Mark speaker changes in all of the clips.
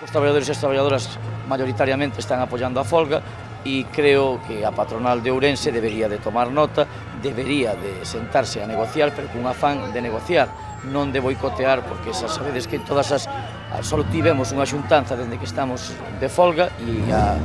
Speaker 1: Os traballadores e as traballadoras mayoritariamente están apoyando a folga e creo que a patronal de Ourense debería de tomar nota, debería de sentarse a negociar, pero cun afán de negociar, non de boicotear, porque xa sabedes que todas as... Só tivemos unha xuntanza dende que estamos de folga e a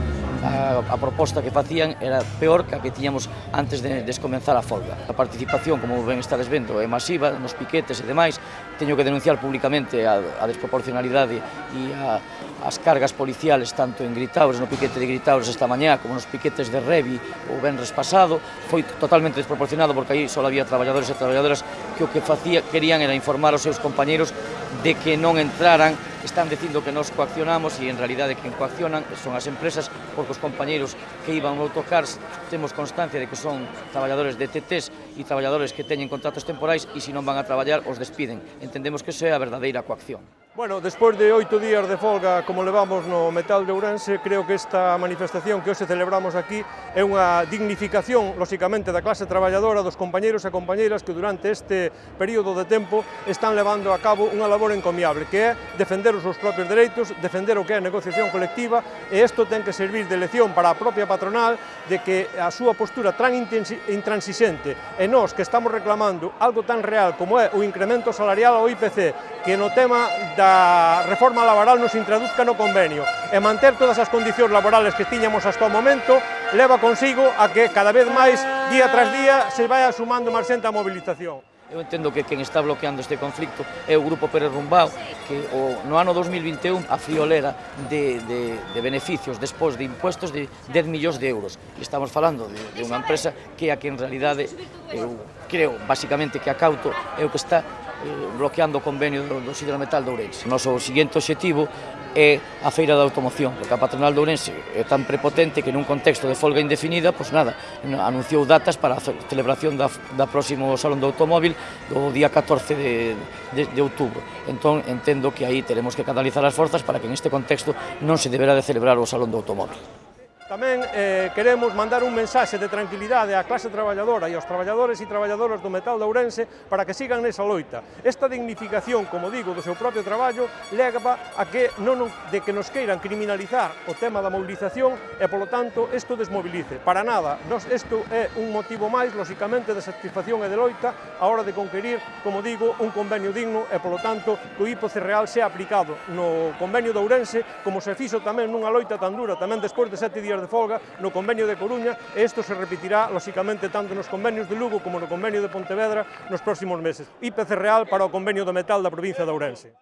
Speaker 1: a, a proposta que facían era peor que a que tiñamos antes de descomenzar a folga. A participación, como ben estades vendo, é masiva nos piquetes e demais. Teño que denunciar públicamente a, a desproporcionalidade e a, as cargas policiales tanto en Gritaures, no piquete de Gritaures esta mañá, como nos piquetes de Revi o Benres pasado. Foi totalmente desproporcionado porque aí só había traballadores e traballadoras que o que facía, querían era informar aos seus compañeros de que non entraran están dicindo que nos coaccionamos e en realidade quen coaccionan son as empresas porque os compañeiros que iban no autocars temos constancia de que son traballadores de TTs e traballadores que teñen contratos temporais e se non van a traballar os despiden. Entendemos que iso é a verdadeira coacción.
Speaker 2: Bueno, despois de oito días de folga como levamos no metal de Ourense, creo que esta manifestación que hoxe celebramos aquí é unha dignificación, lóxicamente, da clase traballadora, dos compañeros e compañeiras que durante este período de tempo están levando a cabo unha labor encomiable, que é defender os seus propios dereitos, defender o que é a negociación colectiva, e isto ten que servir de lección para a propia patronal de que a súa postura tan intransixente e nós que estamos reclamando algo tan real como é o incremento salarial ao IPC, que no tema da a reforma laboral nos introduzca no convenio e manter todas as condicións laborales que tiñamos hasta o momento leva consigo a que cada vez máis día tras día se vai sumando máis xente a mobilización.
Speaker 1: Eu entendo que quen está bloqueando este conflicto é o Grupo Pérez Rumbao, que o, no ano 2021 a friolera de, de, de beneficios despois de impuestos de 10 millóns de euros. Estamos falando de, de unha empresa que a que en realidade, eu creo, basicamente que a Cauto é o que está Eh, bloqueando o convenio do Siderometal de Ourense. O noso seguinte objetivo é a feira da automoción, porque a patronal de Ourense é tan prepotente que nun contexto de folga indefinida, pois nada, anunciou datas para a celebración da, da próximo Salón do Automóvil do día 14 de, de, de outubro. Entón, entendo que aí teremos que canalizar as forzas para que en este contexto non se deberá de celebrar o Salón do Automóvil.
Speaker 2: Tamén eh, queremos mandar un mensaxe de tranquilidade á clase traballadora e aos traballadores e traballadoras do metal de Ourense para que sigan nesa loita. Esta dignificación, como digo, do seu propio traballo leva a que non de que nos queiran criminalizar o tema da mobilización e, polo tanto, isto desmobilice. Para nada, nos, isto é un motivo máis, lóxicamente, de satisfacción e de loita a hora de conquerir, como digo, un convenio digno e, polo tanto, que o IPOC real sea aplicado no convenio de Ourense, como se fixo tamén nunha loita tan dura, tamén despois de sete días días de folga no convenio de Coruña e isto se repetirá, lóxicamente, tanto nos convenios de Lugo como no convenio de Pontevedra nos próximos meses. IPC Real para o convenio do metal da provincia de Ourense.